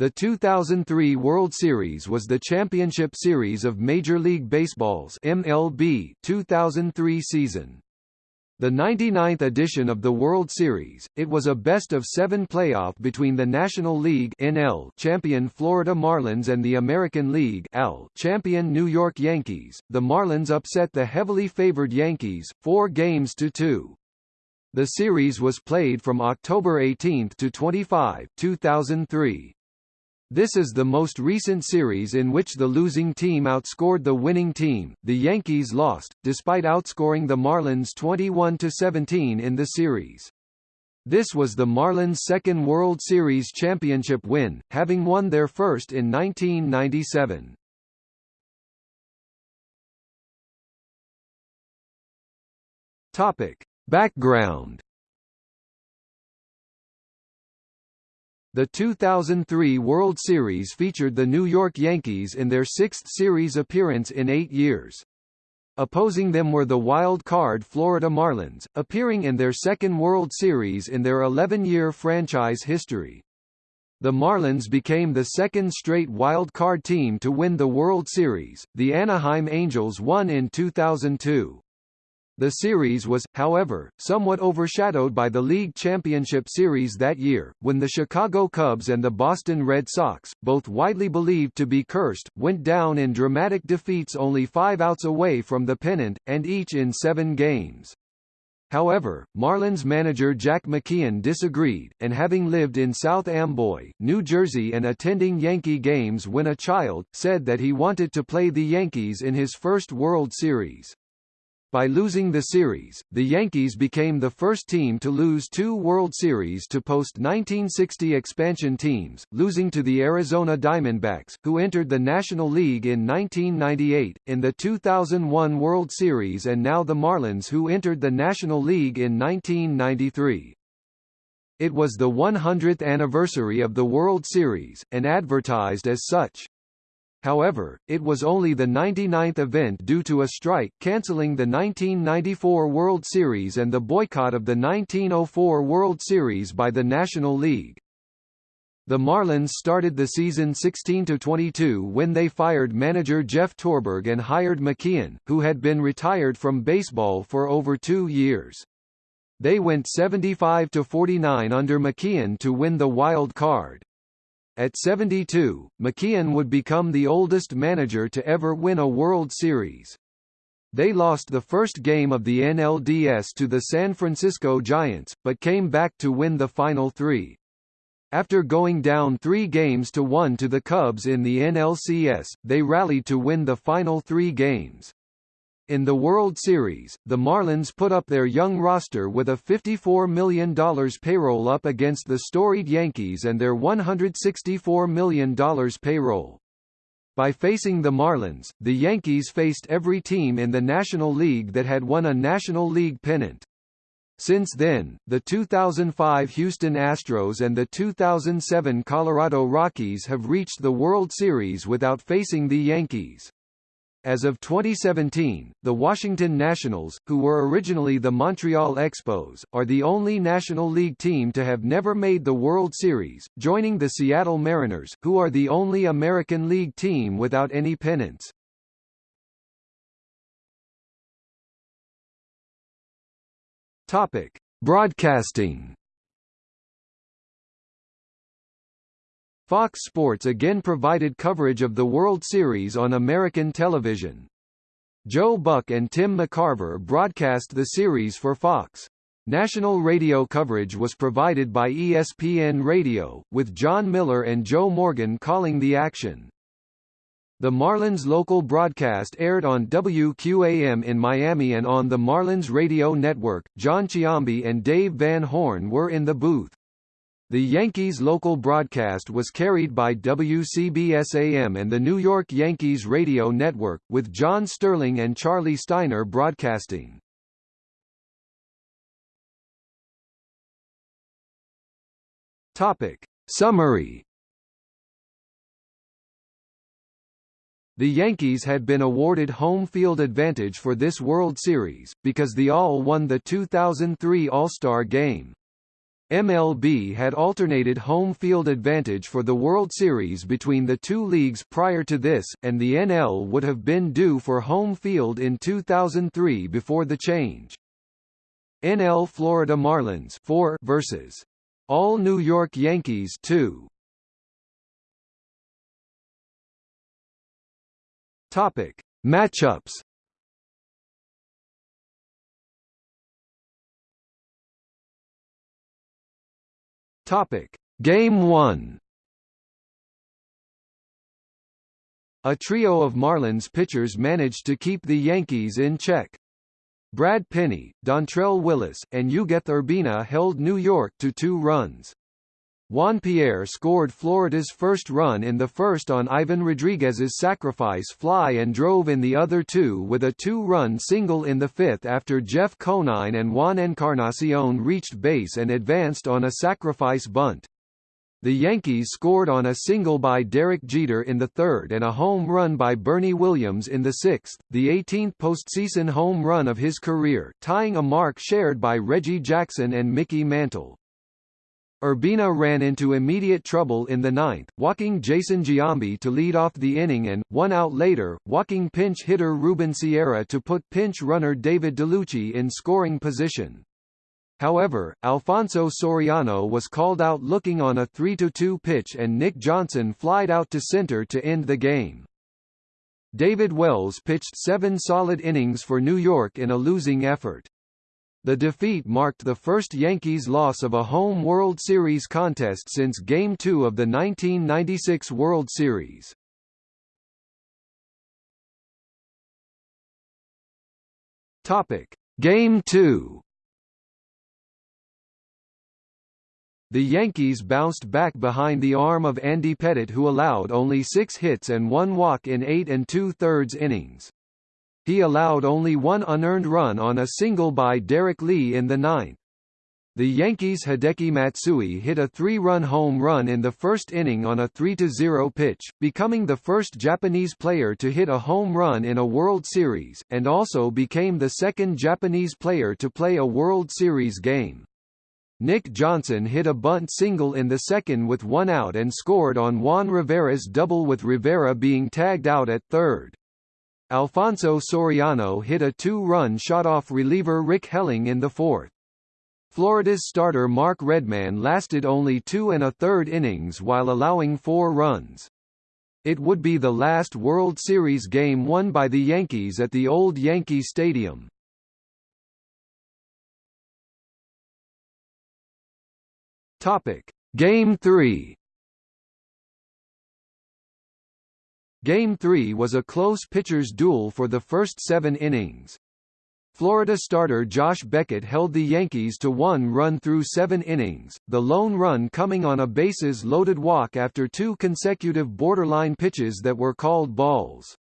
The 2003 World Series was the championship series of Major League Baseball's MLB 2003 season. The 99th edition of the World Series, it was a best-of-seven playoff between the National League NL champion Florida Marlins and the American League AL champion New York Yankees. The Marlins upset the heavily favored Yankees, four games to two. The series was played from October 18 to 25, 2003. This is the most recent series in which the losing team outscored the winning team. The Yankees lost, despite outscoring the Marlins 21 to 17 in the series. This was the Marlins' second World Series championship win, having won their first in 1997. Topic: Background The 2003 World Series featured the New York Yankees in their sixth series appearance in eight years. Opposing them were the wild card Florida Marlins, appearing in their second World Series in their 11-year franchise history. The Marlins became the second straight wild card team to win the World Series, the Anaheim Angels won in 2002. The series was, however, somewhat overshadowed by the League Championship Series that year, when the Chicago Cubs and the Boston Red Sox, both widely believed to be cursed, went down in dramatic defeats only five outs away from the pennant, and each in seven games. However, Marlins manager Jack McKeon disagreed, and having lived in South Amboy, New Jersey and attending Yankee games when a child, said that he wanted to play the Yankees in his first World Series. By losing the series, the Yankees became the first team to lose two World Series to post-1960 expansion teams, losing to the Arizona Diamondbacks, who entered the National League in 1998, in the 2001 World Series and now the Marlins who entered the National League in 1993. It was the 100th anniversary of the World Series, and advertised as such. However, it was only the 99th event due to a strike cancelling the 1994 World Series and the boycott of the 1904 World Series by the National League. The Marlins started the season 16-22 when they fired manager Jeff Torborg and hired McKeon, who had been retired from baseball for over two years. They went 75-49 under McKeon to win the wild card. At 72, McKeon would become the oldest manager to ever win a World Series. They lost the first game of the NLDS to the San Francisco Giants, but came back to win the final three. After going down three games to one to the Cubs in the NLCS, they rallied to win the final three games. In the World Series, the Marlins put up their young roster with a $54 million payroll up against the storied Yankees and their $164 million payroll. By facing the Marlins, the Yankees faced every team in the National League that had won a National League pennant. Since then, the 2005 Houston Astros and the 2007 Colorado Rockies have reached the World Series without facing the Yankees. As of 2017, the Washington Nationals, who were originally the Montreal Expos, are the only National League team to have never made the World Series, joining the Seattle Mariners, who are the only American League team without any pennants. Topic: Broadcasting Fox Sports again provided coverage of the World Series on American television. Joe Buck and Tim McCarver broadcast the series for Fox. National radio coverage was provided by ESPN Radio, with Jon Miller and Joe Morgan calling the action. The Marlins local broadcast aired on WQAM in Miami and on the Marlins radio network. Jon Sciambi and Dave Van Horn were in the booth. The Yankees local broadcast was carried by WCBS-AM and the New York Yankees radio network, with John Sterling and Charlie Steiner broadcasting. Topic. Summary The Yankees had been awarded home field advantage for this World Series, because the All won the 2003 All-Star Game. MLB had alternated home field advantage for the World Series between the two leagues prior to this, and the NL would have been due for home field in 2003 before the change. NL Florida Marlins 4 versus All New York Yankees 2. Topic: Matchups Topic: Game 1. A trio of Marlins pitchers managed to keep the Yankees in check. Brad Penny, Dontrelle Willis, and Ugueth Urbina held New York to two runs. Juan Pierre scored Florida's first run in the first on Ivan Rodriguez's sacrifice fly and drove in the other two with a two-run single in the fifth after Jeff Conine and Juan Encarnacion reached base and advanced on a sacrifice bunt. The Yankees scored on a single by Derek Jeter in the third and a home run by Bernie Williams in the sixth, the 18th postseason home run of his career, tying a mark shared by Reggie Jackson and Mickey Mantle. Urbina ran into immediate trouble in the ninth, walking Jason Giambi to lead off the inning and, one out later, walking pinch hitter Ruben Sierra to put pinch runner David Dellucci in scoring position. However, Alfonso Soriano was called out looking on a 3-2 pitch and Nick Johnson flied out to center to end the game. David Wells pitched seven solid innings for New York in a losing effort. The defeat marked the first Yankees loss of a home World Series contest since Game 2 of the 1996 World Series. Topic: Game 2. The Yankees bounced back behind the arm of Andy Pettitte who allowed only six hits and one walk in eight and two-thirds innings. He allowed only one unearned run on a single by Derrek Lee in the ninth. The Yankees' Hideki Matsui hit a three-run home run in the first inning on a 3-0 pitch, becoming the first Japanese player to hit a home run in a World Series, and also became the second Japanese player to play a World Series game. Nick Johnson hit a bunt single in the second with one out and scored on Juan Rivera's double with Rivera being tagged out at third. Alfonso Soriano hit a two-run shot off reliever Rick Helling in the fourth. Florida's starter Mark Redman lasted only two and a third innings while allowing four runs. It would be the last World Series game won by the Yankees at the old Yankee Stadium. Topic: Game 3 Game 3 was a close pitcher's duel for the first seven innings. Florida starter Josh Beckett held the Yankees to one run through seven innings, the lone run coming on a bases-loaded walk after two consecutive borderline pitches that were called balls.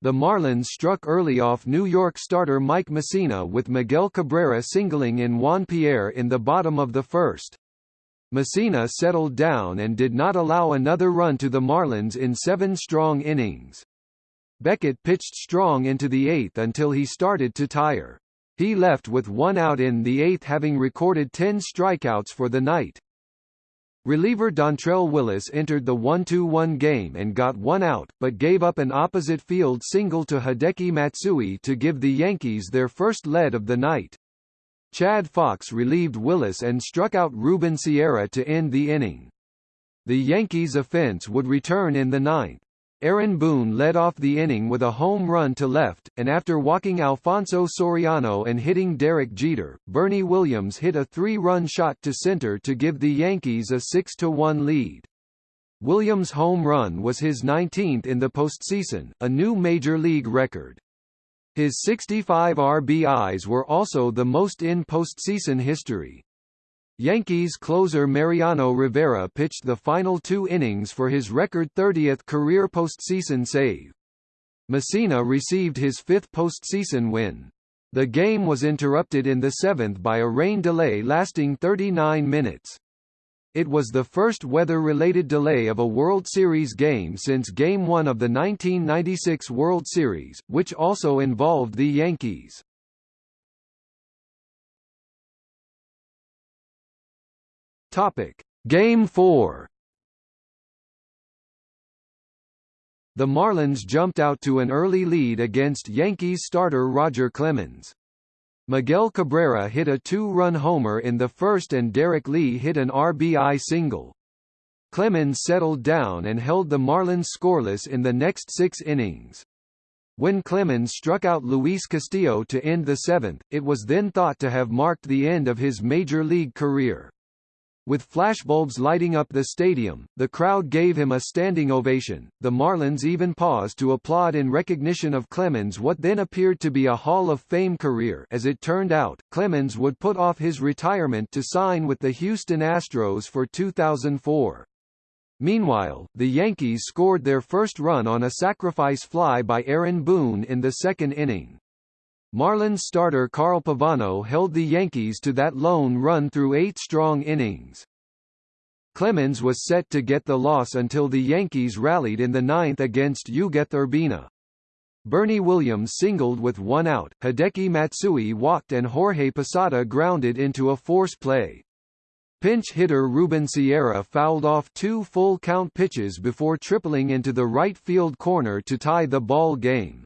The Marlins struck early off New York starter Mike Mussina with Miguel Cabrera singling in Juan Pierre in the bottom of the first. Mussina settled down and did not allow another run to the Marlins in seven strong innings. Beckett pitched strong into the eighth until he started to tire. He left with one out in the eighth having recorded 10 strikeouts for the night. Reliever Dontrelle Willis entered the 1-2-1 game and got one out, but gave up an opposite field single to Hideki Matsui to give the Yankees their first lead of the night. Chad Fox relieved Willis and struck out Ruben Sierra to end the inning. The Yankees' offense would return in the ninth. Aaron Boone led off the inning with a home run to left, and after walking Alfonso Soriano and hitting Derek Jeter, Bernie Williams hit a three-run shot to center to give the Yankees a 6-1 lead. Williams' home run was his 19th in the postseason, a new major league record. His 65 RBIs were also the most in postseason history. Yankees closer Mariano Rivera pitched the final two innings for his record 30th career postseason save. Mussina received his fifth postseason win. The game was interrupted in the seventh by a rain delay lasting 39 minutes. It was the first weather-related delay of a World Series game since Game 1 of the 1996 World Series, which also involved the Yankees. Topic: Game 4. The Marlins jumped out to an early lead against Yankees starter Roger Clemens. Miguel Cabrera hit a two-run homer in the first and Derrek Lee hit an RBI single. Clemens settled down and held the Marlins scoreless in the next six innings. When Clemens struck out Luis Castillo to end the seventh, it was then thought to have marked the end of his major league career. With flashbulbs lighting up the stadium, the crowd gave him a standing ovation. The Marlins even paused to applaud in recognition of Clemens' what then appeared to be a Hall of Fame career. As it turned out, Clemens would put off his retirement to sign with the Houston Astros for 2004. Meanwhile, the Yankees scored their first run on a sacrifice fly by Aaron Boone in the second inning. Marlins starter Carl Pavano held the Yankees to that lone run through eight strong innings. Clemens was set to get the loss until the Yankees rallied in the ninth against Ugueth Urbina. Bernie Williams singled with one out, Hideki Matsui walked and Jorge Posada grounded into a force play. Pinch hitter Ruben Sierra fouled off two full-count pitches before tripling into the right field corner to tie the ball game.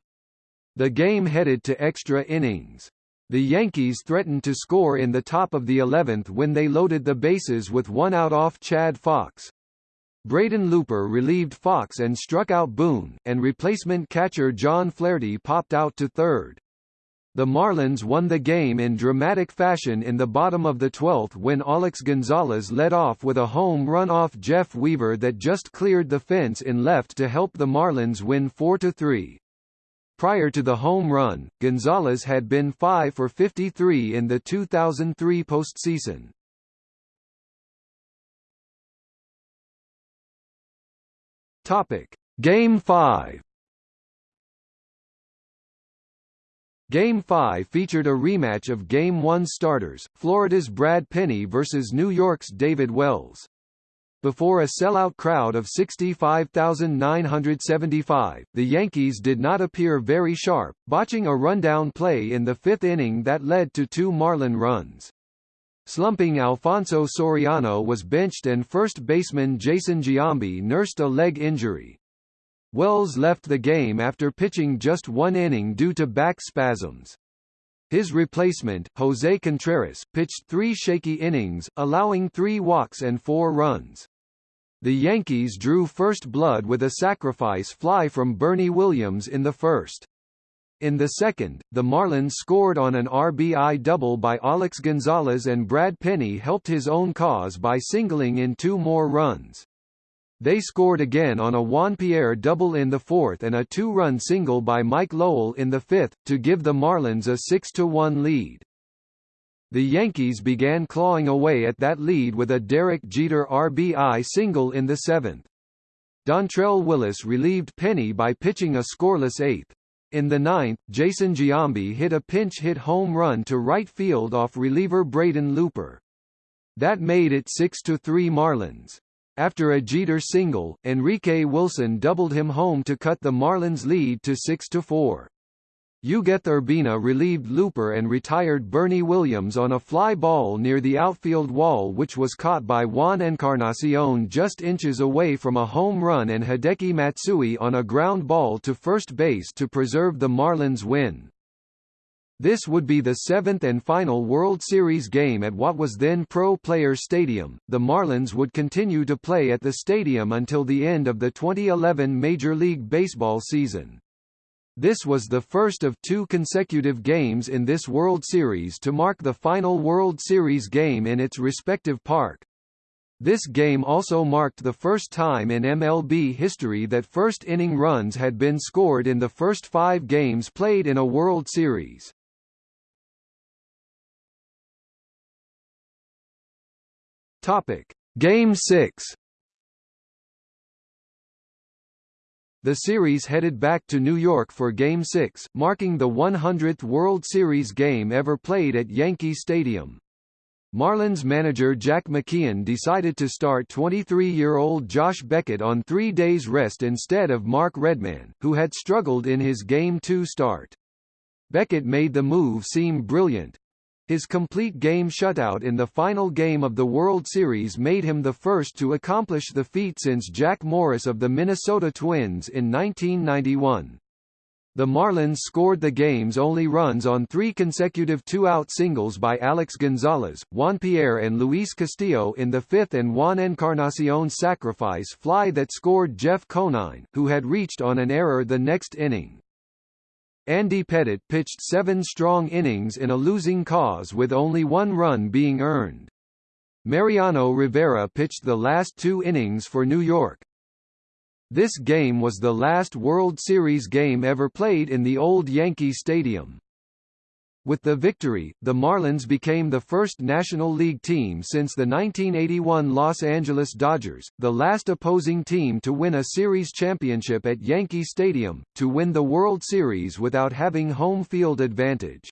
The game headed to extra innings. The Yankees threatened to score in the top of the 11th when they loaded the bases with one out off Chad Fox. Braden Looper relieved Fox and struck out Boone, and replacement catcher John Flaherty popped out to third. The Marlins won the game in dramatic fashion in the bottom of the 12th when Alex Gonzalez led off with a home run off Jeff Weaver that just cleared the fence in left to help the Marlins win 4–3. Prior to the home run, Gonzalez had been 5 for 53 in the 2003 postseason. Topic: Game 5. Game 5 featured a rematch of Game 1 starters, Florida's Brad Penny versus New York's David Wells. Before a sellout crowd of 65,975, the Yankees did not appear very sharp, botching a rundown play in the fifth inning that led to two Marlin runs. Slumping Alfonso Soriano was benched and first baseman Jason Giambi nursed a leg injury. Wells left the game after pitching just one inning due to back spasms. His replacement, Jose Contreras, pitched three shaky innings, allowing three walks and four runs. The Yankees drew first blood with a sacrifice fly from Bernie Williams in the first. In the second, the Marlins scored on an RBI double by Alex Gonzalez and Brad Penny helped his own cause by singling in two more runs. They scored again on a Juan Pierre double in the fourth and a two-run single by Mike Lowell in the fifth, to give the Marlins a 6–1 lead. The Yankees began clawing away at that lead with a Derek Jeter RBI single in the seventh. Dontrelle Willis relieved Penny by pitching a scoreless eighth. In the ninth, Jason Giambi hit a pinch-hit home run to right field off reliever Braden Looper. That made it 6–3 Marlins. After a Jeter single, Enrique Wilson doubled him home to cut the Marlins' lead to 6–4. Ugueth Urbina relieved Looper and retired Bernie Williams on a fly ball near the outfield wall which was caught by Juan Encarnacion just inches away from a home run and Hideki Matsui on a ground ball to first base to preserve the Marlins' win. This would be the seventh and final World Series game at what was then Pro Players Stadium. The Marlins would continue to play at the stadium until the end of the 2011 Major League Baseball season. This was the first of two consecutive games in this World Series to mark the final World Series game in its respective park. This game also marked the first time in MLB history that first-inning runs had been scored in the first five games played in a World Series. Topic: Game 6. The series headed back to New York for Game 6, marking the 100th World Series game ever played at Yankee Stadium. Marlins manager Jack McKeon decided to start 23-year-old Josh Beckett on three days rest instead of Mark Redman, who had struggled in his Game 2 start. Beckett made the move seem brilliant, His complete game shutout in the final game of the World Series made him the first to accomplish the feat since Jack Morris of the Minnesota Twins in 1991. The Marlins scored the game's only runs on three consecutive two-out singles by Alex Gonzalez, Juan Pierre and Luis Castillo in the fifth and Juan Encarnacion's sacrifice fly that scored Jeff Conine, who had reached on an error the next inning. Andy Pettitte pitched seven strong innings in a losing cause with only one run being earned. Mariano Rivera pitched the last two innings for New York, this game was the last World Series game ever played in the old Yankee Stadium. With the victory, the Marlins became the first National League team since the 1981 Los Angeles Dodgers, the last opposing team to win a series championship at Yankee Stadium, to win the World Series without having home field advantage.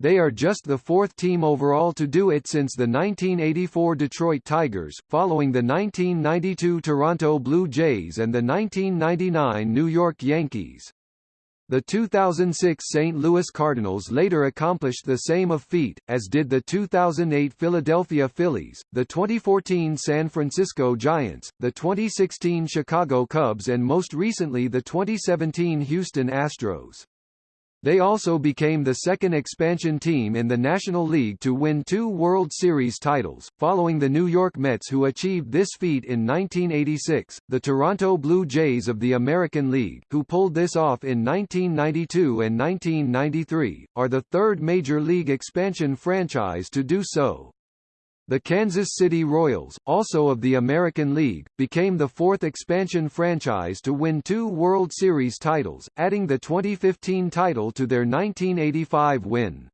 They are just the fourth team overall to do it since the 1984 Detroit Tigers, following the 1992 Toronto Blue Jays and the 1999 New York Yankees. The 2006 St. Louis Cardinals later accomplished the same feat, as did the 2008 Philadelphia Phillies, the 2014 San Francisco Giants, the 2016 Chicago Cubs and most recently the 2017 Houston Astros. They also became the second expansion team in the National League to win two World Series titles, following the New York Mets who achieved this feat in 1986, the Toronto Blue Jays of the American League, who pulled this off in 1992 and 1993, are the third Major League expansion franchise to do so. The Kansas City Royals, also of the American League, became the fourth expansion franchise to win two World Series titles, adding the 2015 title to their 1985 win.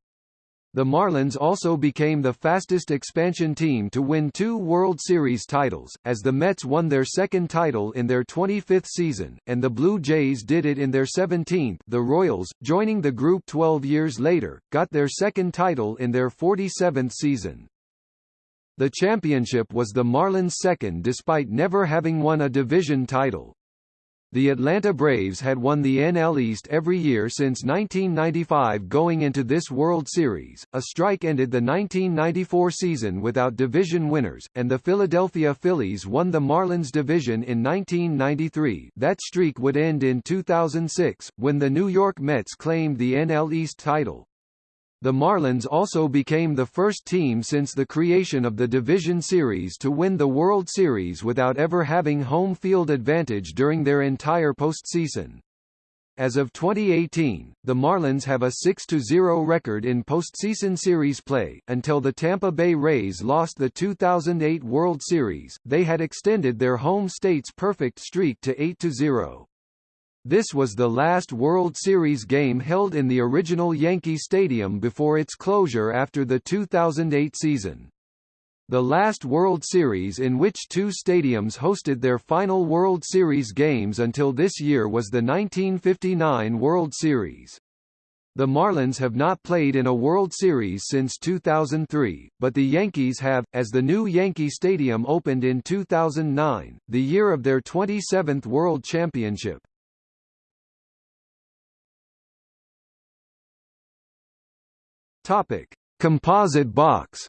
The Marlins also became the fastest expansion team to win two World Series titles, as the Mets won their second title in their 25th season, and the Blue Jays did it in their 17th the Royals, joining the group 12 years later, got their second title in their 47th season. The championship was the Marlins' second despite never having won a division title. The Atlanta Braves had won the NL East every year since 1995 going into this World Series. A strike ended the 1994 season without division winners, and the Philadelphia Phillies won the Marlins division in 1993. That streak would end in 2006, when the New York Mets claimed the NL East title. The Marlins also became the first team since the creation of the Division Series to win the World Series without ever having home field advantage during their entire postseason. As of 2018, the Marlins have a 6-0 record in postseason series play. Until the Tampa Bay Rays lost the 2008 World Series, they had extended their home state's perfect streak to 8-0. This was the last World Series game held in the original Yankee Stadium before its closure after the 2008 season. The last World Series in which two stadiums hosted their final World Series games until this year was the 1959 World Series. The Marlins have not played in a World Series since 2003, but the Yankees have, as the new Yankee Stadium opened in 2009, the year of their 27th World Championship. Topic: Composite box.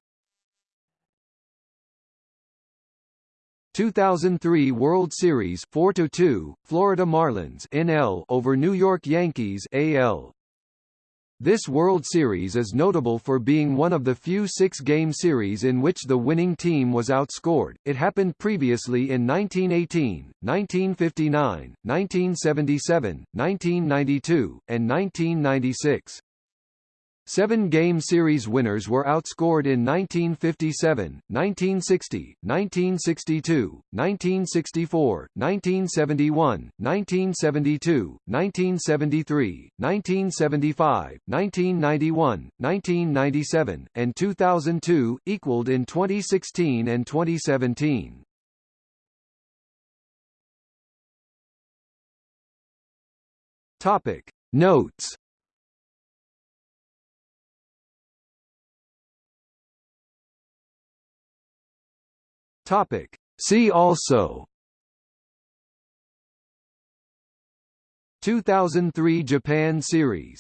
2003 World Series 4-2, Florida Marlins NL over New York Yankees AL. This World Series is notable for being one of the few six-game series in which the winning team was outscored. It happened previously in 1918, 1959, 1977, 1992, and 1996. Seven-game series winners were outscored in 1957, 1960, 1962, 1964, 1971, 1972, 1973, 1975, 1991, 1997, and 2002, equaled in 2016 and 2017. Topic Notes Topic. See also. 2003 Japan Series.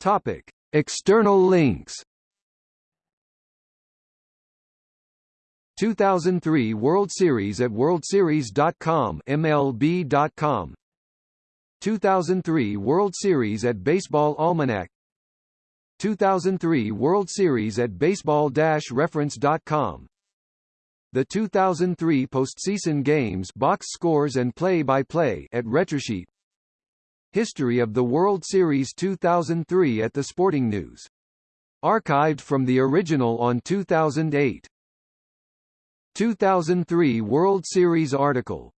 Topic: External links. 2003 World Series at worldseries.com MLB.com 2003 World Series at Baseball Almanac 2003 World Series at baseball-reference.com The 2003 postseason games box scores and play-by-play -play at Retrosheet History of the World Series 2003 at the Sporting News. Archived from the original on 2008. 2003 World Series article